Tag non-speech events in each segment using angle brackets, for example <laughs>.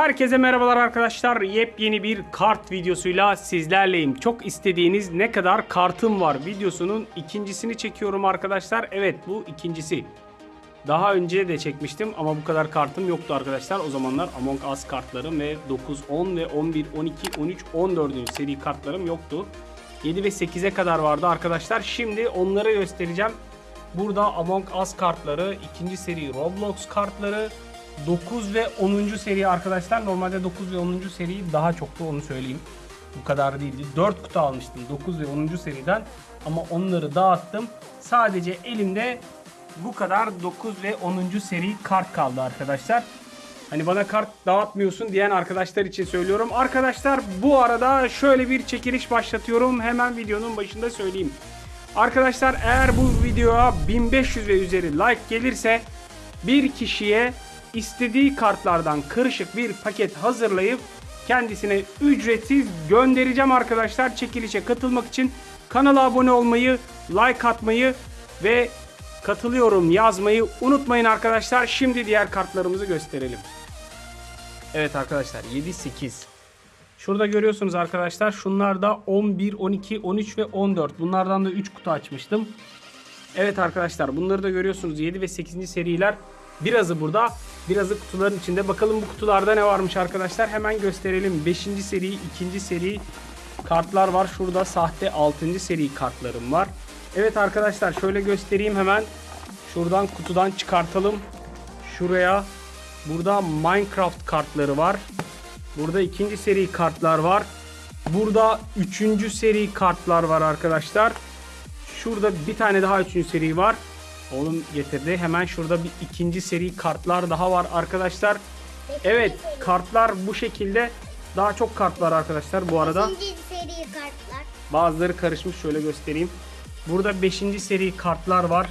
Herkese merhabalar arkadaşlar. Yepyeni bir kart videosuyla sizlerleyim. Çok istediğiniz ne kadar kartım var videosunun ikincisini çekiyorum arkadaşlar. Evet bu ikincisi. Daha önce de çekmiştim ama bu kadar kartım yoktu arkadaşlar. O zamanlar Among Us kartlarım ve 9, 10 ve 11, 12, 13, 14. seri kartlarım yoktu. 7 ve 8'e kadar vardı arkadaşlar. Şimdi onları göstereceğim. Burada Among Us kartları, ikinci seri Roblox kartları, 9 ve 10. seri arkadaşlar. Normalde 9 ve 10. seri daha çoktu onu söyleyeyim. Bu kadar değildi. 4 kutu almıştım 9 ve 10. seriden ama onları dağıttım. Sadece elimde bu kadar 9 ve 10. seri kart kaldı arkadaşlar. Hani bana kart dağıtmıyorsun diyen arkadaşlar için söylüyorum. Arkadaşlar bu arada şöyle bir çekiliş başlatıyorum. Hemen videonun başında söyleyeyim. Arkadaşlar eğer bu videoya 1500 ve üzeri like gelirse bir kişiye istediği kartlardan karışık bir paket hazırlayıp kendisine ücretsiz göndereceğim arkadaşlar. Çekilişe katılmak için kanala abone olmayı, like atmayı ve katılıyorum yazmayı unutmayın arkadaşlar. Şimdi diğer kartlarımızı gösterelim. Evet arkadaşlar 7 8 Şurada görüyorsunuz arkadaşlar. Şunlar da 11, 12, 13 ve 14. Bunlardan da 3 kutu açmıştım. Evet arkadaşlar bunları da görüyorsunuz. 7 ve 8. seriler. Birazı burada. Birazı kutuların içinde. Bakalım bu kutularda ne varmış arkadaşlar. Hemen gösterelim. 5. seri, 2. seri kartlar var. Şurada sahte 6. seri kartlarım var. Evet arkadaşlar şöyle göstereyim hemen. Şuradan kutudan çıkartalım. Şuraya. Burada Minecraft kartları var. Burada ikinci seri kartlar var. Burada üçüncü seri kartlar var arkadaşlar. Şurada bir tane daha üçüncü seri var. Oğlum getirdi. Hemen şurada bir ikinci seri kartlar daha var arkadaşlar. Evet kartlar bu şekilde. Daha çok kart var arkadaşlar bu arada. İkinci seri kartlar. Bazıları karışmış şöyle göstereyim. Burada 5. seri kartlar var.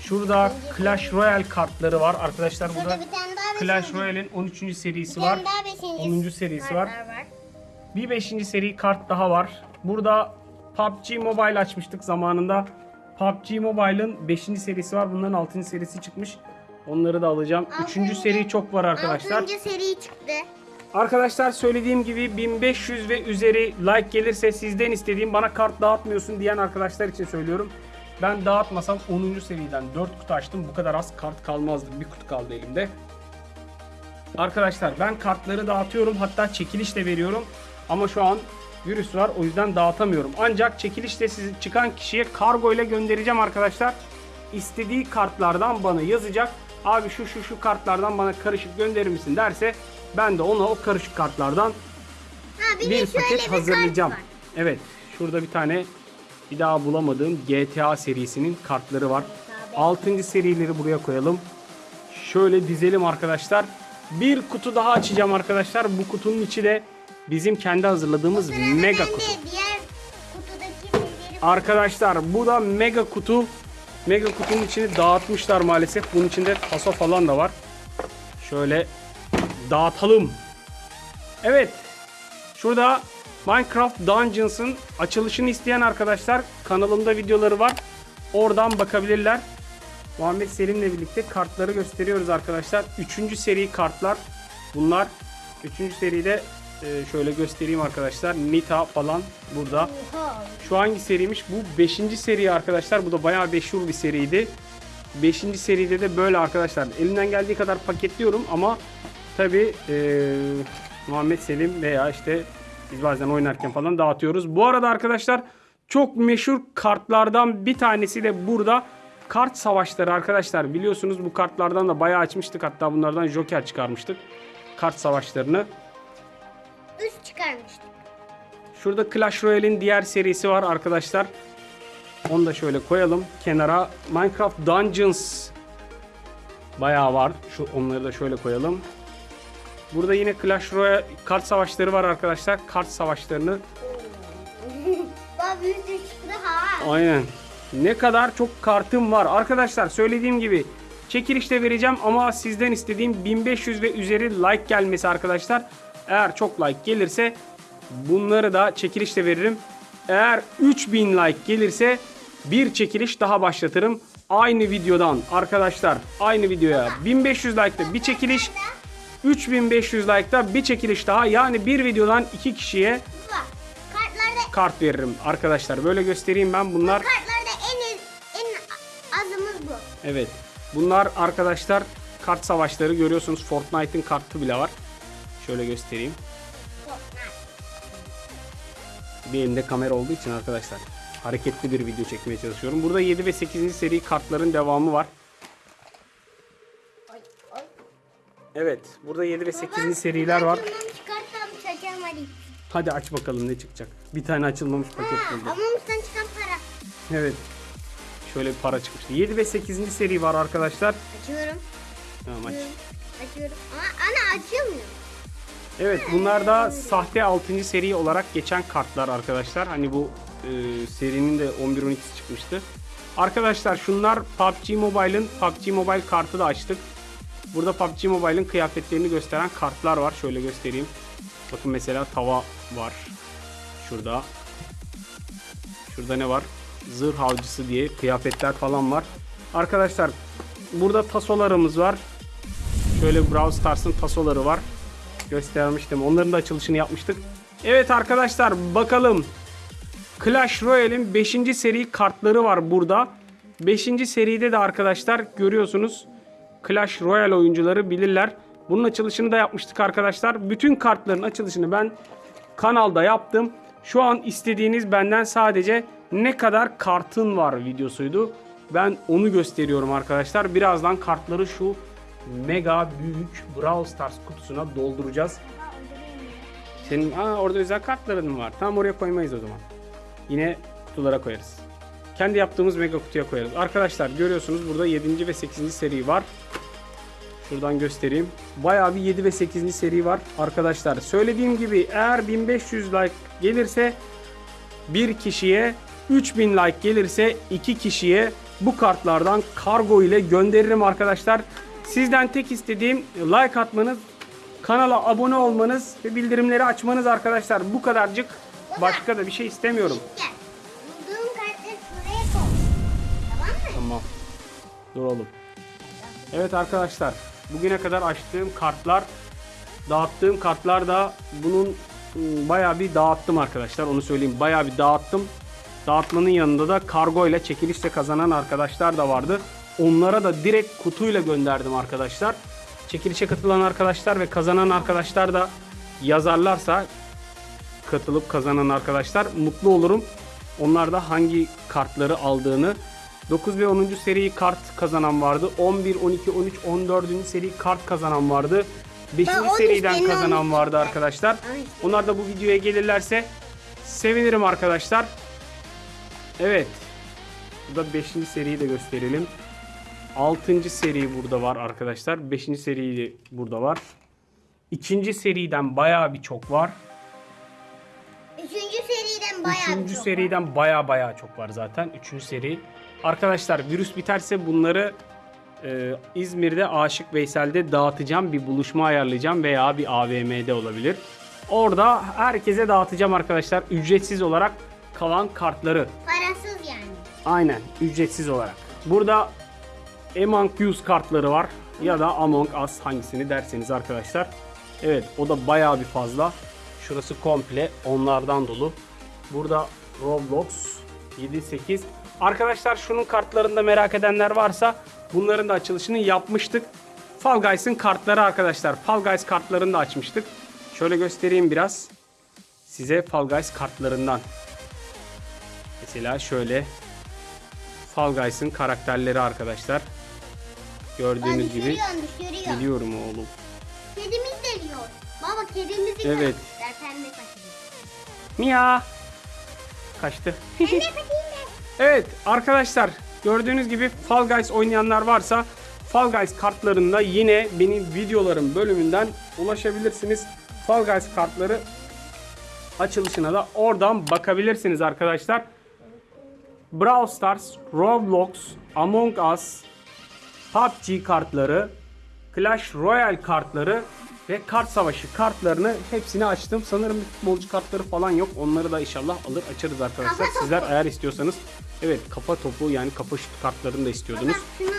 Şurada Clash Royale kartları var. Arkadaşlar burada Burada bir tane daha Clash beşinci- Royale'in 13. serisi var. daha beşinci 10. serisi var. kartlar var. Bir 5. seri kart daha var. Burada PUBG Mobile açmıştık zamanında. PUBG Mobile'ın 5. serisi var. Bunların 6. serisi çıkmış. Onları da alacağım. 3. Altıncı- seri çok var arkadaşlar. Altıncı seri çıktı. Arkadaşlar söylediğim gibi 1500 ve üzeri like gelirse sizden istediğim bana kart dağıtmıyorsun diyen arkadaşlar için söylüyorum. Ben dağıtmasam 10. seriden 4 kutu açtım. Bu kadar az kart kalmazdı. Bir kutu kaldı elimde. Arkadaşlar ben kartları dağıtıyorum. Hatta çekiliş de veriyorum. Ama şu an virüs var. O yüzden dağıtamıyorum. Ancak çekilişte sizi çıkan kişiye kargo ile göndereceğim arkadaşlar. İstediği kartlardan bana yazacak. Abi şu şu şu kartlardan bana karışık gönderir misin derse ben de ona o karışık kartlardan Ha, bir, paket bir hazırlayacağım. kart var. Evet. Şurada bir tane bir daha bulamadığım GTA serisinin kartları var. 6. serileri buraya koyalım. Şöyle dizelim arkadaşlar. Bir kutu daha açacağım arkadaşlar. Bu kutunun içi de bizim kendi hazırladığımız mega kutu. Arkadaşlar bu da mega kutu. Mega kutunun içini dağıtmışlar maalesef. Bunun içinde taso falan da var. Şöyle dağıtalım. Evet. Şurada Minecraft Dungeons'ın açılışını isteyen arkadaşlar kanalımda videoları var. Oradan bakabilirler. Muhammed Selim'le birlikte kartları gösteriyoruz arkadaşlar. Üçüncü seri kartlar bunlar. Üçüncü seride e, şöyle göstereyim arkadaşlar. Nita falan burada. Şu hangi seriymiş? Bu 5. seri arkadaşlar. Bu da bayağı meşhur bir seriydi. 5. seride de böyle arkadaşlar. Elimden geldiği kadar paketliyorum ama tabi Muhammed Selim veya işte biz bazen oynarken falan dağıtıyoruz. Bu arada arkadaşlar çok meşhur kartlardan bir tanesi de burada. Kart savaşları arkadaşlar. Biliyorsunuz bu kartlardan da bayağı açmıştık. Hatta bunlardan Joker çıkarmıştık. Kart savaşlarını. Çıkarmıştık. Şurada Clash Royale'in diğer serisi var arkadaşlar. Onu da şöyle koyalım kenara. Minecraft Dungeons bayağı var. Şu onları da şöyle koyalım. Burada yine Clash Royale kart savaşları var arkadaşlar. Kart savaşlarını <laughs> aynen. Ne kadar çok kartım var. Arkadaşlar söylediğim gibi çekilişte vereceğim ama sizden istediğim 1500 ve üzeri like gelmesi arkadaşlar. Eğer çok like gelirse bunları da çekilişte veririm. Eğer 3000 like gelirse bir çekiliş daha başlatırım. Aynı videodan arkadaşlar aynı videoya 1500 like'da bir çekiliş 3500 like'da bir çekiliş daha yani bir videodan iki kişiye kart veririm arkadaşlar. Böyle göstereyim ben bunlar. kartlarda en en azımız bu. Evet. Bunlar arkadaşlar kart savaşları görüyorsunuz. Fortnite'ın kartı bile var. Şöyle göstereyim. Bir elimde kamera olduğu için arkadaşlar hareketli bir video çekmeye çalışıyorum. Burada 7 ve 8. seri kartların devamı var. Evet, burada 7 ve Baba, 8. seriler var. Hadi. Aç bakalım ne çıkacak. Bir tane açılmamış paket buldum. Amamus'tan çıkan para. Evet. Şöyle bir para çıkmıştı. 7 ve 8. seri var arkadaşlar. Açıyorum. Tamam aç. Açıyorum. Açıyorum. Ama ana açılmıyor. Evet bunlar da sahte 6. seri olarak geçen kartlar arkadaşlar. Hani bu e, serinin de 11-12'si çıkmıştı. Arkadaşlar şunlar PUBG Mobile'ın PUBG Mobile kartı da açtık. Burada PUBG Mobile'ın kıyafetlerini gösteren kartlar var. Şöyle göstereyim. Bakın mesela tava var. Şurada. Şurada ne var? Zırh avcısı diye kıyafetler falan var. Arkadaşlar burada tasolarımız var. Şöyle Brawl Stars'ın tasoları var. Göstermiştim. Onların da açılışını yapmıştık. Evet arkadaşlar bakalım. Clash Royale'in 5. seri kartları var burada. 5. seride de arkadaşlar görüyorsunuz. Clash Royale oyuncuları bilirler. Bunun açılışını da yapmıştık arkadaşlar. Bütün kartların açılışını ben kanalda yaptım. Şu an istediğiniz benden sadece ne kadar kartın var videosuydu. Ben onu gösteriyorum arkadaşlar. Birazdan kartları şu mega büyük Brawl Stars kutusuna dolduracağız. Senin aa, orada özel kartların mı var? Tamam oraya koymayız o zaman. Yine kutulara koyarız. Kendi yaptığımız mega kutuya koyarız. Arkadaşlar görüyorsunuz burada 7. ve 8. seri var. Şuradan göstereyim. Bayağı bir 7 ve 8. seri var. Arkadaşlar söylediğim gibi eğer 1500 like gelirse bir kişiye 3000 like gelirse iki kişiye bu kartlardan kargo ile gönderirim arkadaşlar. Sizden tek istediğim like atmanız, kanala abone olmanız ve bildirimleri açmanız arkadaşlar. Bu kadarcık. Başka da bir şey istemiyorum. Tamam. Dur oğlum. Evet arkadaşlar. Bugüne kadar açtığım kartlar, dağıttığım kartlar da bunun ım, bayağı bir dağıttım arkadaşlar. Onu söyleyeyim. Bayağı bir dağıttım. Dağıtmanın yanında da kargo ile çekilişle kazanan arkadaşlar da vardı. Onlara da direkt kutuyla gönderdim arkadaşlar. Çekilişe katılan arkadaşlar ve kazanan arkadaşlar da yazarlarsa katılıp kazanan arkadaşlar mutlu olurum. Onlar da hangi kartları aldığını 9 ve 10. seri kart kazanan vardı. 11, 12, 13, 14. seri kart kazanan vardı. 5. Ben 13 seriden kazanan vardı ben. arkadaşlar. Onlar da bu videoya gelirlerse sevinirim arkadaşlar. Evet. Burada 5. seriyi de gösterelim. 6. seri burada var arkadaşlar. 5. seri burada var. 2. seriden bayağı bir çok var. Üçüncü seriden bayağı Üçüncü çok seriden baya baya çok var zaten. Üçüncü seri. Arkadaşlar virüs biterse bunları e, İzmir'de Aşık Veysel'de dağıtacağım. Bir buluşma ayarlayacağım veya bir AVM'de olabilir. Orada herkese dağıtacağım arkadaşlar. Ücretsiz olarak kalan kartları. Parasız yani. Aynen ücretsiz olarak. Burada Among Us kartları var. Ya da Among Us hangisini derseniz arkadaşlar. Evet o da bayağı bir fazla. Şurası komple onlardan dolu. Burada Roblox 7-8. Arkadaşlar şunun kartlarını da merak edenler varsa bunların da açılışını yapmıştık. Fall Guys'ın kartları arkadaşlar. Fall Guys kartlarını da açmıştık. Şöyle göstereyim biraz. Size Fall Guys kartlarından. Mesela şöyle Fall Guys'ın karakterleri arkadaşlar. Gördüğünüz gibi düşürüyorsun düşürüyor. biliyorum oğlum. Kedimiz geliyor. Baba kedimizi Evet. de. Mia kaçtı. <laughs> Evet arkadaşlar gördüğünüz gibi Fall Guys oynayanlar varsa Fall Guys kartlarında yine benim videolarım bölümünden ulaşabilirsiniz. Fall Guys kartları açılışına da oradan bakabilirsiniz arkadaşlar. Brawl Stars, Roblox, Among Us, PUBG kartları, Clash Royale kartları ve kart savaşı kartlarını hepsini açtım. Sanırım futbolcu kartları falan yok. Onları da inşallah alır açarız arkadaşlar. Kafa topu. Sizler eğer istiyorsanız evet kafa topu yani kafa şut kartlarını da istiyordunuz. Baba şunu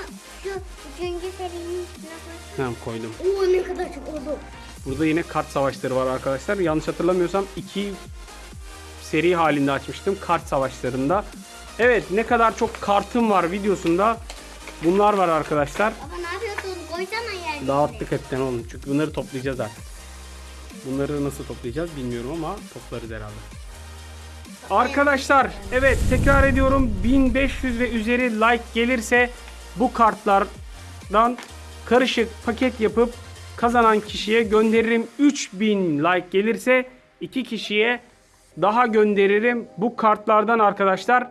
şu üçüncü serinin üstüne Tamam koydum. Oo ne kadar çok oldu. Burada yine kart savaşları var arkadaşlar. Yanlış hatırlamıyorsam iki seri halinde açmıştım kart savaşlarında. Evet ne kadar çok kartım var videosunda. Bunlar var arkadaşlar. Baba ne yapıyorsun? Koysana yerine. Dağıttık hepten oğlum. Çünkü bunları toplayacağız artık. Bunları nasıl toplayacağız bilmiyorum ama toplarız herhalde. Arkadaşlar evet tekrar ediyorum 1500 ve üzeri like gelirse bu kartlardan karışık paket yapıp kazanan kişiye gönderirim. 3000 like gelirse iki kişiye daha gönderirim bu kartlardan arkadaşlar.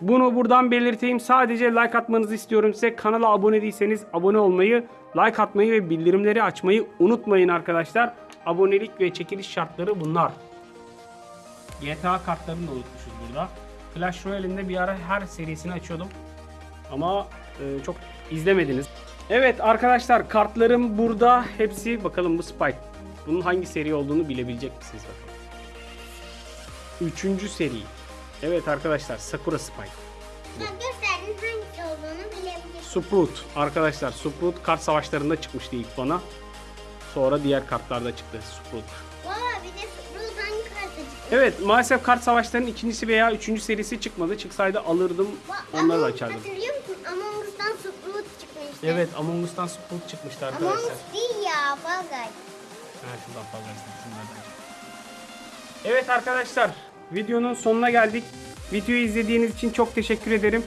Bunu buradan belirteyim. Sadece like atmanızı istiyorum size. Kanala abone değilseniz abone olmayı, like atmayı ve bildirimleri açmayı unutmayın arkadaşlar. Abonelik ve çekiliş şartları bunlar. GTA kartlarını da unutmuşuz burada. Clash Royale'in de bir ara her serisini açıyordum. Ama e, çok izlemediniz. Evet arkadaşlar kartlarım burada. Hepsi bakalım bu Spike. Bunun hangi seri olduğunu bilebilecek misiniz bakalım. Üçüncü seri. Evet arkadaşlar Sakura Spike. Bak gösterdin hangisi olduğunu bilebilirsin. Sprout. Arkadaşlar Sprout kart savaşlarında çıkmıştı ilk bana. Sonra diğer kartlarda çıktı Sprout. Baba bir de Sprout hangi kartı çıktı? Evet maalesef kart savaşlarının ikincisi veya üçüncü serisi çıkmadı. Çıksaydı alırdım. Onları da Among- açardım. Hatırlıyor musun? Among Us'tan Sprout çıkmıştı. Evet Among Us'tan Sprout çıkmıştı Among arkadaşlar. Us değil ya. Bagay. Ha, şuradan istedim, şunlardan. Evet arkadaşlar videonun sonuna geldik. Videoyu izlediğiniz için çok teşekkür ederim.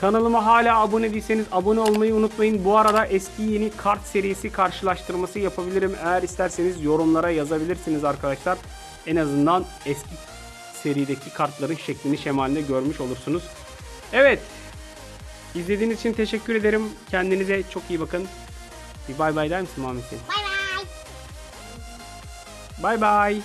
Kanalıma hala abone değilseniz abone olmayı unutmayın. Bu arada eski yeni kart serisi karşılaştırması yapabilirim. Eğer isterseniz yorumlara yazabilirsiniz arkadaşlar. En azından eski serideki kartların şeklini şemalini görmüş olursunuz. Evet. İzlediğiniz için teşekkür ederim. Kendinize çok iyi bakın. Bir bay bay der misin Muhammed? Bay bay. Bay bay.